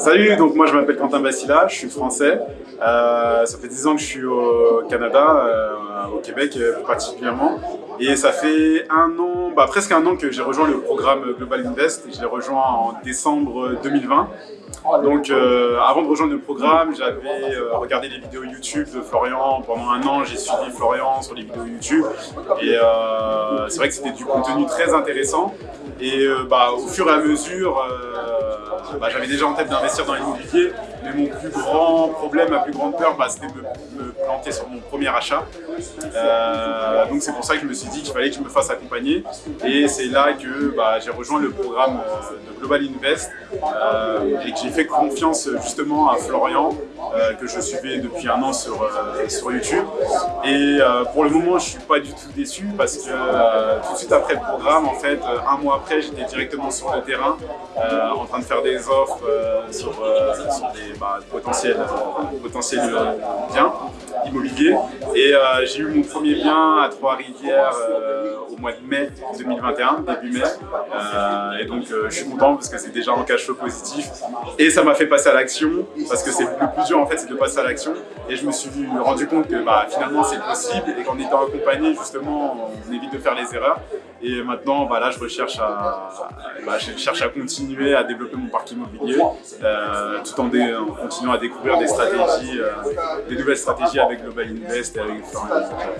Salut, donc moi je m'appelle Quentin Bassila, je suis français. Euh, ça fait 10 ans que je suis au Canada, euh, au Québec euh, particulièrement. Et ça fait un an, bah, presque un an que j'ai rejoint le programme Global Invest. Je l'ai rejoint en décembre 2020. Donc avant de rejoindre le programme, j'avais regardé les vidéos YouTube de Florian. Pendant un an, j'ai suivi Florian sur les vidéos YouTube. Et c'est vrai que c'était du contenu très intéressant. Et bah, au fur et à mesure, bah, j'avais déjà en tête d'investir dans l'immobilier, mais mon plus grand problème, ma plus grande peur, bah, c'était de me, planter sur mon premier achat. Euh, donc c'est pour ça que je me suis dit qu'il fallait que je me fasse accompagner. Et c'est là que bah, j'ai rejoint le programme euh, de Global Invest euh, et que j'ai fait confiance justement à Florian, que je suivais depuis un an sur, sur YouTube. Et pour le moment, je ne suis pas du tout déçu parce que tout de suite après le programme, en fait, un mois après, j'étais directement sur le terrain en train de faire des offres sur, sur des bah, potentiels, potentiels biens immobiliers. Et j'ai eu mon premier bien à Trois-Rivières euh, au mois de mai 2021, début mai. Euh, et donc euh, je suis content parce que c'est déjà un cash flow positif. Et ça m'a fait passer à l'action parce que c'est le plus dur en fait, c'est de passer à l'action. Et je me suis rendu compte que bah, finalement c'est possible et qu'en étant accompagné justement on évite de faire les erreurs. Et maintenant, bah, là, je recherche à, bah, je cherche à continuer à développer mon parc immobilier, tout en, continuant à découvrir des stratégies, des nouvelles stratégies avec Global Invest et avec Florian.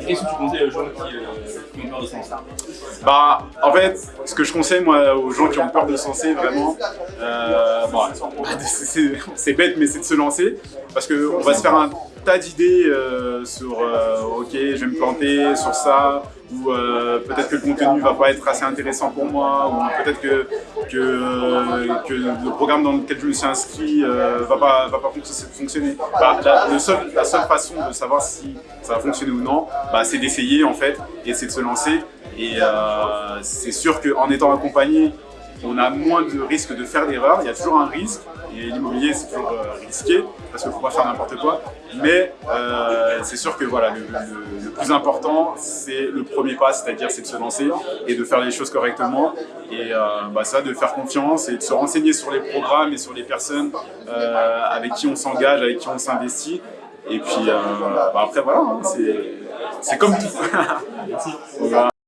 Qu'est-ce que tu conseilles aux gens qui, euh, ont peur de se lancer Bah, en fait, ce que je conseille moi aux gens qui ont peur de se lancer, vraiment, euh, c'est bête, mais c'est de se lancer parce qu'on va se faire un tas d'idées euh, sur ok, je vais me planter sur ça, ou peut-être que le contenu va pas être assez intéressant pour moi, ou peut-être que, que, que, le programme dans lequel je me suis inscrit va pas, va pas fonctionner. Bah, la, le la seule façon de savoir si ça va fonctionner ou non, bah, c'est d'essayer en fait, et c'est de se lancer. Et euh, c'est sûr qu'en étant accompagné, on a moins de risques de faire d'erreurs. Il y a toujours un risque, et l'immobilier c'est toujours euh, risqué, parce qu'il ne faut pas faire n'importe quoi. Mais euh, c'est sûr que voilà, le, plus important, c'est le premier pas, c'est-à-dire c'est de se lancer et de faire les choses correctement. Et bah, ça, de faire confiance et de se renseigner sur les programmes et sur les personnes avec qui on s'engage, avec qui on s'investit. Et puis bah, après, voilà, hein, c'est comme tout.